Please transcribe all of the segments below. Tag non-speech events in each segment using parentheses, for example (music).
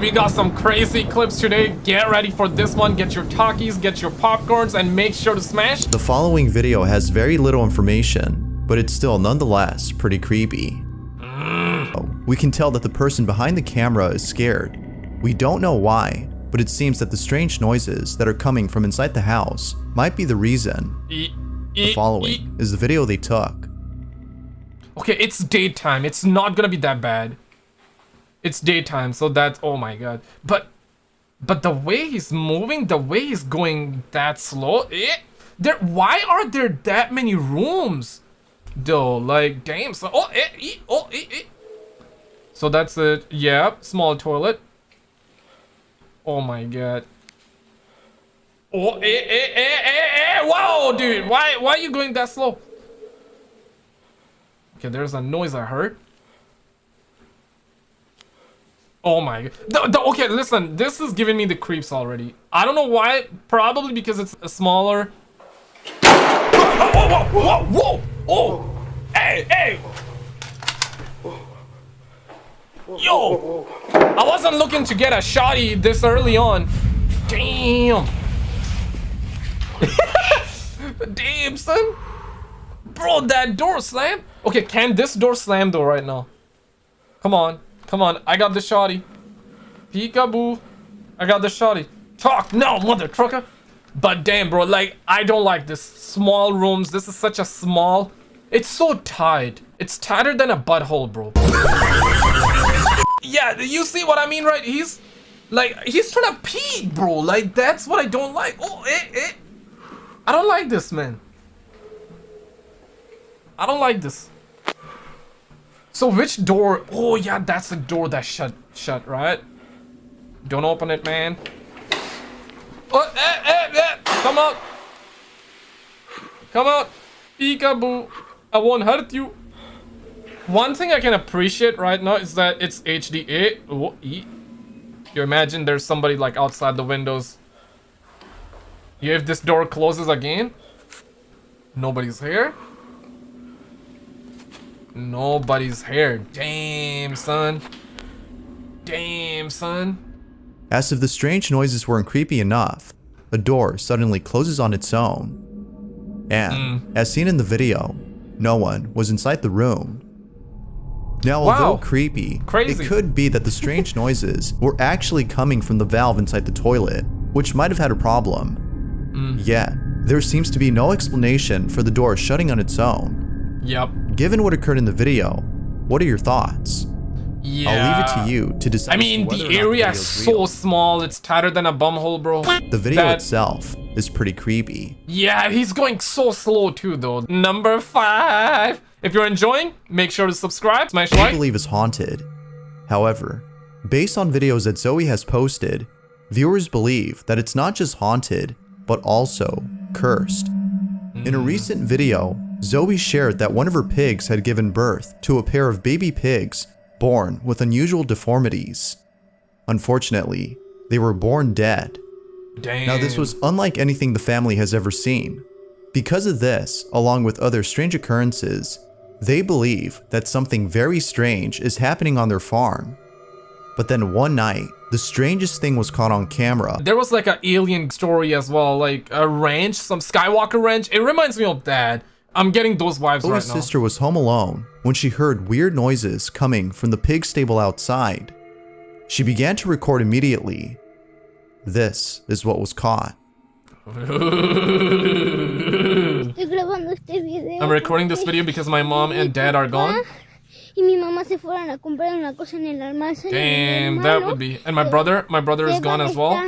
We got some crazy clips today. Get ready for this one. Get your Takis, get your popcorns, and make sure to smash. The following video has very little information, but it's still nonetheless pretty creepy. Mm. We can tell that the person behind the camera is scared. We don't know why, but it seems that the strange noises that are coming from inside the house might be the reason. E- The following e- is the video they took. Okay, it's daytime. It's not gonna be that bad. It's daytime, so that's oh my god. But but the way he's moving, the way he's going that slow, eh? There why are there that many rooms? Though, like damn so oh eh, eh, oh eh, eh. So that's it. Yeah, small toilet. Oh my god. Oh eh eh eh eh eh wow dude why why are you going that slow? Okay, there's a noise I heard. Oh my god. The, the, okay, listen, this is giving me the creeps already. I don't know why. Probably because it's a smaller. Whoa, whoa, whoa, whoa, whoa! Oh! Hey, hey! Yo! I wasn't looking to get a shotty this early on. Damn! (laughs) Damn, son! Bro, that door slammed. Okay, can this door slam though right now? Come on. Come on. I got the shotty. Peekaboo. I got the shotty. Talk now, mother trucker. But damn, bro, like, I don't like this. Small rooms. This is such a small... It's so tight. It's tighter than a butthole, bro. (laughs) yeah, you see what I mean, right? He's... Like, he's trying to pee, bro. Like, that's what I don't like. Oh, eh, eh. I don't like this, man. I don't like this. So which door? Oh yeah, that's the door that shut shut, right? Don't open it, man. Oh, eh, eh, eh. Come out. Come out. Peekaboo. I won't hurt you. One thing I can appreciate right now is that it's HDA. Oh, e. You imagine there's somebody like outside the windows. Yeah, if this door closes again, nobody's here. Nobody's here. Damn, son. Damn, son. As if the strange noises weren't creepy enough, a door suddenly closes on its own. And, hmm. as seen in the video, no one was inside the room. Now, although creepy, Crazy. it could be that the strange (laughs) noises were actually coming from the valve inside the toilet, which might have had a problem. Hmm. Yet, there seems to be no explanation for the door shutting on its own. Yep. Given what occurred in the video, what are your thoughts? Yeah. I'll leave it to you to decide. I mean, the area is so real. small. It's tighter than a bumhole, bro. The video that- itself is pretty creepy. Yeah, he's going so slow too, though. Number five. If you're enjoying, make sure to subscribe, smash like. I believe is haunted. However, based on videos that Zoe has posted, viewers believe that it's not just haunted, but also cursed. In a hmm. recent video, Zoe shared that one of her pigs had given birth to a pair of baby pigs born with unusual deformities. Unfortunately, they were born dead. Damn. Now, this was unlike anything the family has ever seen. Because of this, along with other strange occurrences, they believe that something very strange is happening on their farm. But then one night, the strangest thing was caught on camera. There was like an alien story as well, like a ranch, some Skywalker ranch. It reminds me of that. I'm getting those vibes Zoe's right now. sister was home alone when she heard weird noises coming from the pig stable outside. She began to record immediately. This is what was caught. Estoy grabando este video. I'm recording this video because my mom and dad are gone. Y mi mamá se fueron a comprar una cosa en el almacén. Damn, that would be. And my brother, my brother is gone as well.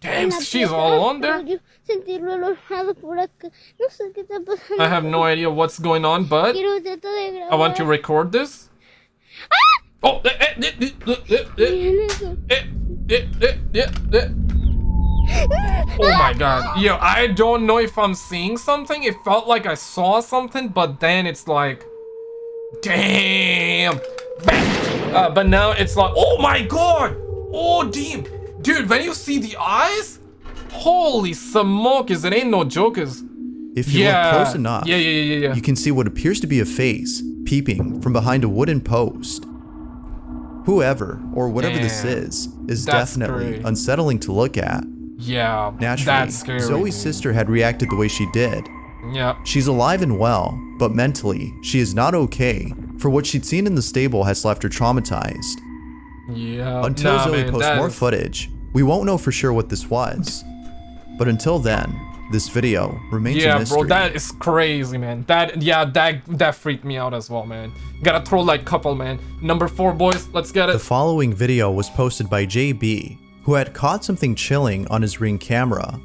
Damn, she's all alone there. pero yo sentirlo alojado por acá. No sé qué está pasando. I have no idea what's going on, but Quiero tratar de grabar. I want to record this. Oh, eh, eh, eh, eh, eh, eh, eh, eh, eh, eh, eh, eh. Oh my god. Yo, I don't know if I'm seeing something. It felt like I saw something, but then it's like, damn. Uh, but now it's like, oh my god. Oh, damn. Dude, when you see the eyes, holy smokes, it ain't no jokers. If you yeah. look close enough, Yeah, yeah, yeah, yeah. you can see what appears to be a face peeping from behind a wooden post. Whoever or whatever this is is That's definitely scary. unsettling to look at. Yeah, Naturally, that's scary. Zoe's sister had reacted the way she did. Yeah. She's alive and well, but mentally, she is not okay, for what she'd seen in the stable has left her traumatized. Yeah. Until nah, Zoe man, posts more is- footage, we won't know for sure what this was. But until then, this video remains a mystery. Yeah, bro, that is crazy, man. That yeah, that that freaked me out as well, man. Gotta throw like couple, man. Number four, boys. Let's get it. The following video was posted by JB, who had caught something chilling on his Ring camera.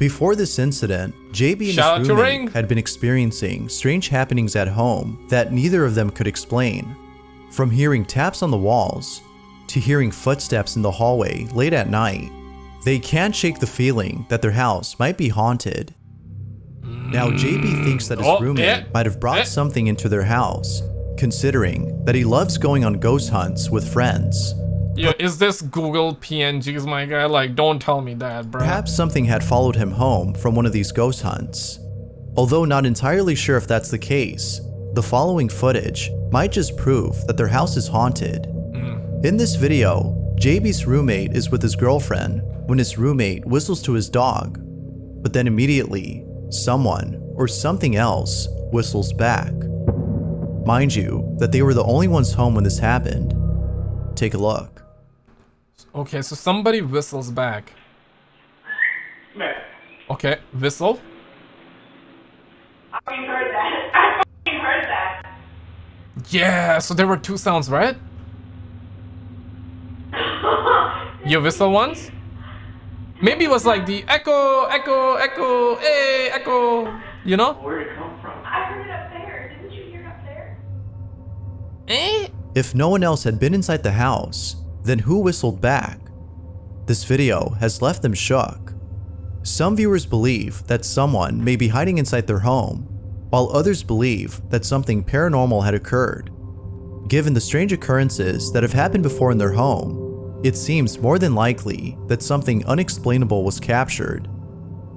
Before this incident, JB and his roommate had been experiencing strange happenings at home that neither of them could explain. From hearing taps on the walls to hearing footsteps in the hallway late at night, they can't shake the feeling that their house might be haunted. Now, JB thinks that his Oh, roommate eh, might have brought eh. something into their house, considering that he loves going on ghost hunts with friends. Yo, is this Google PNGs, my guy? Like, don't tell me that, bro. Perhaps something had followed him home from one of these ghost hunts. Although not entirely sure if that's the case, the following footage might just prove that their house is haunted. Mm. In this video, JB's roommate is with his girlfriend when his roommate whistles to his dog, but then immediately, someone or something else whistles back. Mind you, that they were the only ones home when this happened. Take a look. Okay, so somebody whistles back. Okay, whistle. I heard that. (laughs) I fucking heard that. Yeah, so there were two sounds, right? (laughs) You whistle once? Maybe it was like the echo, echo, echo, hey, echo. You know? Where'd it come from? I heard it up there. Didn't you hear it up there? Eh? If no one else had been inside the house, then who whistled back? This video has left them shook. Some viewers believe that someone may be hiding inside their home, while others believe that something paranormal had occurred. Given the strange occurrences that have happened before in their home, it seems more than likely that something unexplainable was captured.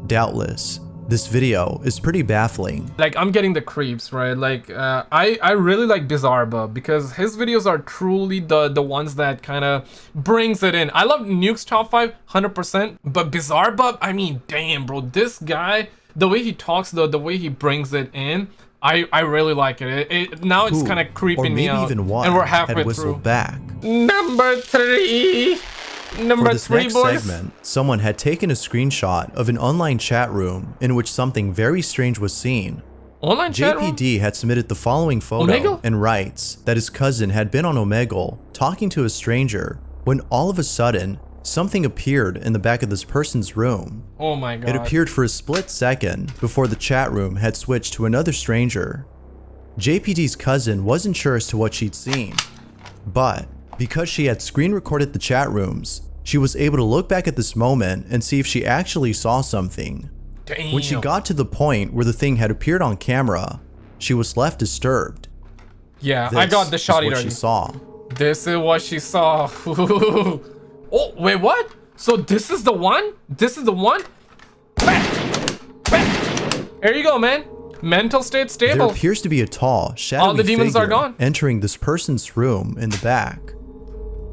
Doubtless, this video is pretty baffling Like I'm getting the creeps, right? Like uh, I I really like Bizarre because his videos are truly the the ones that kind of brings it in. I love Nuke's top five, hundred percent, but Bizarre I mean, damn, bro, this guy, the way he talks, the the way he brings it in. I, I really like it. It, it now it's kind of creeping me out, even one and we're had halfway whistled through. back. Number three, number For this three, next boys. segment, someone had taken a screenshot of an online chat room in which something very strange was seen. Online? JPD had submitted the following photo Omegle? and writes that his cousin had been on Omegle talking to a stranger when all of a sudden something appeared in the back of this person's room. Oh my god. It appeared for a split second before the chat room had switched to another stranger. JPD's cousin wasn't sure as to what she'd seen, but because she had screen recorded the chat rooms, she was able to look back at this moment and see if she actually saw something. Damn. When she got to the point where the thing had appeared on camera, she was left disturbed. yeah, I got the This is shot what already. she saw. This is what she saw. (laughs) oh, wait, what? So this is the one? This is the one? Bam! Bam! There you go, man. Mental state stable. There appears to be a tall, shadowy the demons are gone. entering this person's room in the back.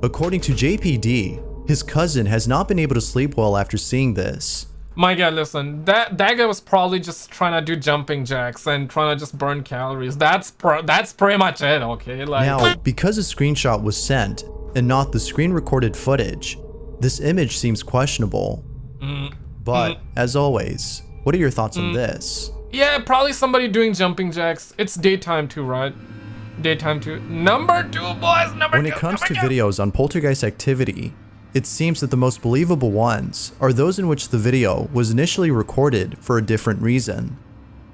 According to JPD, his cousin has not been able to sleep well after seeing this. My god, listen. That that guy was probably just trying to do jumping jacks and trying to just burn calories. That's pro- that's pretty much it, okay? Like Now, because a screenshot was sent and not the screen recorded footage, this image seems questionable. Mm. But, as always, what are your thoughts on this? Yeah, probably somebody doing jumping jacks. It's daytime too, right? Daytime too. Number two, boys. Number When two. it comes to two. videos on poltergeist activity, it seems that the most believable ones are those in which the video was initially recorded for a different reason.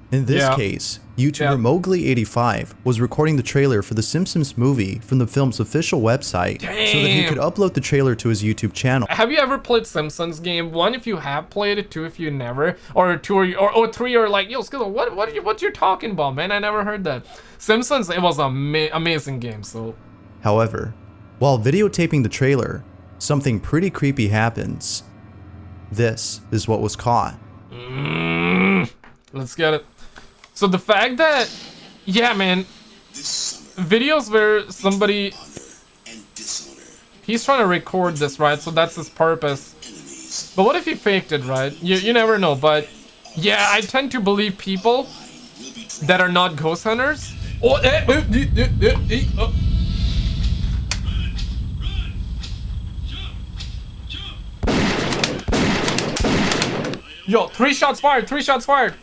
In this Yeah. case, YouTuber Yeah. Mowgli85 was recording the trailer for the Simpsons movie from the film's official website so that he could upload the trailer to his YouTube channel. Have you ever played Simpsons game? One, if you have played it. Two, if you never. Or two, or, or, or three, or like, yo, Skittle, what, what, are you, what you're talking about, man? I never heard that. Simpsons, it was an ama- amazing game. So, However, while videotaping the trailer, something pretty creepy happens. This is what was caught. Mm, let's get it. So the fact that, yeah, man, videos where somebody, he's trying to record this, right? So that's his purpose. But what if he faked it, right? You, you never know, but... Yeah, I tend to believe people that are not ghost hunters. Oh, eh, eh, eh, eh, eh, eh, oh. Yo, three shots fired, three shots fired.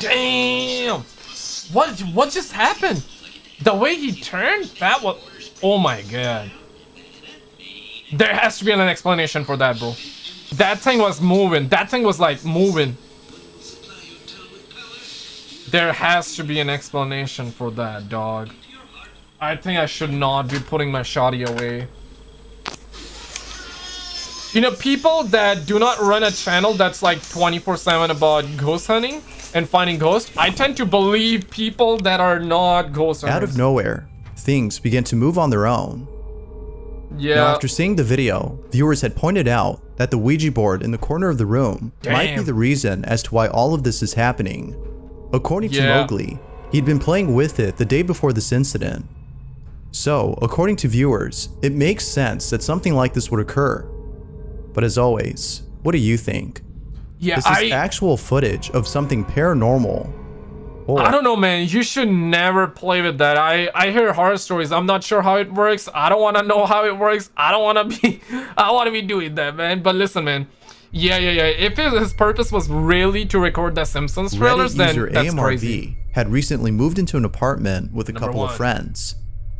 Damn. What what just happened? The way he turned, that was Oh my god. There has to be an explanation for that, bro. That thing was moving. That thing was like moving. There has to be an explanation for that, dog. I think I should not be putting my shoddy away. You know, people that do not run a channel that's like 24-7 about ghost hunting and finding ghosts, I tend to believe people that are not ghost hunters. Out of nowhere, things begin to move on their own. Yeah. Now, after seeing the video, viewers had pointed out that the Ouija board in the corner of the room might be the reason as to why all of this is happening. According to Mowgli, he'd been playing with it the day before this incident. So, according to viewers, it makes sense that something like this would occur. But as always, what do you think? Yeah, Is I actual footage of something paranormal? Or I don't know, man. You should never play with that. I I hear horror stories. I'm not sure how it works. I don't want to know how it works. I don't want to be. (laughs) I want to be doing that, man. But listen, man. Yeah, yeah, yeah. If his, his purpose was really to record the Simpsons trailers, Reddit then user that's AMRV crazy. had recently moved into an apartment with a Number couple one. of friends.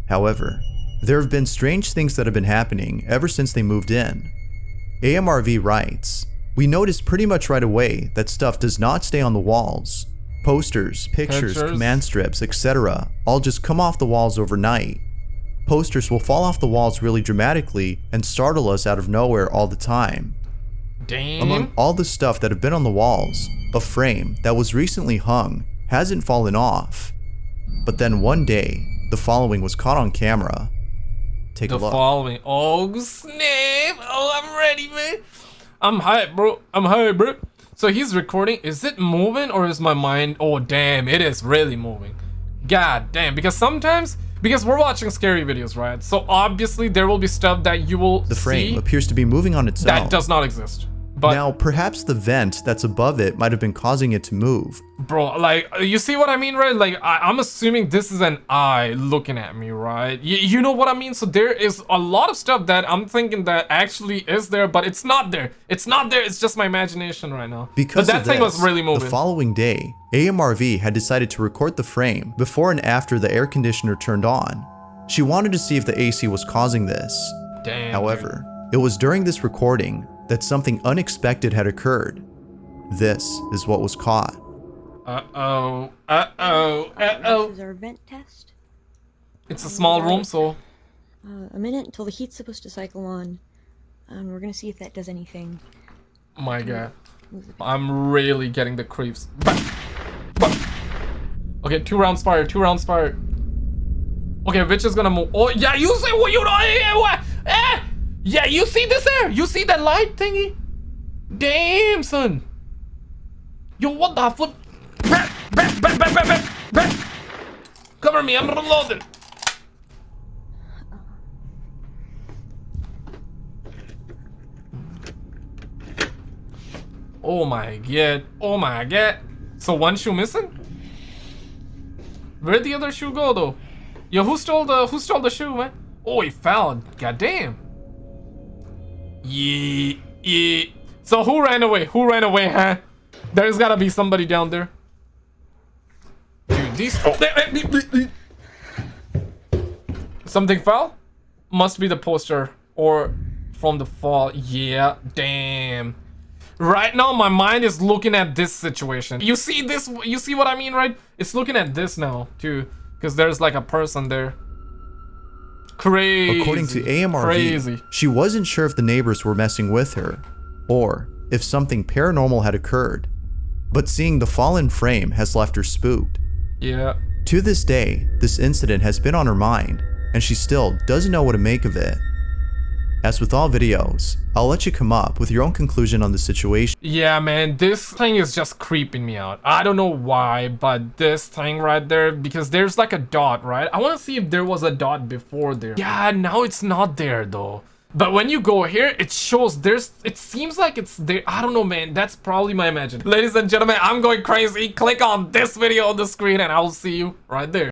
However, there have been strange things that have been happening ever since they moved in. AMRV writes, We noticed pretty much right away that stuff does not stay on the walls. Posters, pictures, Pictures? command strips, etc. all just come off the walls overnight. Posters will fall off the walls really dramatically and startle us out of nowhere all the time. Damn. Among all the stuff that have been on the walls, a frame that was recently hung hasn't fallen off. But then one day, the following was caught on camera. Take the a look. The following. Oh snap! Oh, I'm ready, man. I'm hyped, bro. I'm hyped, bro. So he's recording. Is it moving or is my mind? Oh damn! It is really moving. God damn! Because sometimes, because we're watching scary videos, right? So obviously there will be stuff that you will the frame see appears to be moving on its that own. does not exist. But now, perhaps the vent that's above it might have been causing it to move. bro like you see what i mean right? Like I, i'm assuming this is an eye looking at me right? You, you know what i mean? So there is a lot of stuff that i'm thinking that actually is there but it's not there. It's not there. It's just my imagination right now. Because but that thing was really moving. The following day, AMRV had decided to record the frame before and after the air conditioner turned on. She wanted to see if the AC was causing this. Damn, However, it was during this recording that something unexpected had occurred. This is what was caught. uh-oh uh-oh uh-oh This is our vent test. it's a small room so Uh, a minute until the heat's supposed to cycle on. And we're gonna see if that does anything. oh my god i'm really getting the creeps Bah! Bah! okay two rounds fired two rounds fired okay which is gonna move oh yeah you say what you know eh, what eh yeah you see this there you see that light thingy damn son yo what the fuck cover me i'm reloading Oh my god. Oh my god. So one shoe missing? Where'd the other shoe go though? Yo, who stole the who stole the shoe, man? Oh, he fell. God damn. Yeah, yeah. So who ran away? Who ran away, huh? There's gotta be somebody down there. Dude, these. Oh, eh, eh, eh, Something fell? Must be the poster or from the fall. Yeah, damn. Right now, my mind is looking at this situation. You see this? You see what I mean, right? It's looking at this now too, because there's like a person there. Crazy. According to AMRV, Crazy. she wasn't sure if the neighbors were messing with her or if something paranormal had occurred. But seeing the fallen frame has left her spooked. Yeah. To this day, this incident has been on her mind, and she still doesn't know what to make of it. As with all videos, I'll let you come up with your own conclusion on the situation. Yeah, man, this thing is just creeping me out. I don't know why, but this thing right there, because there's like a dot, right? I want to see if there was a dot before there. Yeah, now it's not there though. But when you go here, it shows there's, it seems like it's there. I don't know, man. That's probably my imagination. Ladies and gentlemen, I'm going crazy. Click on this video on the screen and I'll see you right there.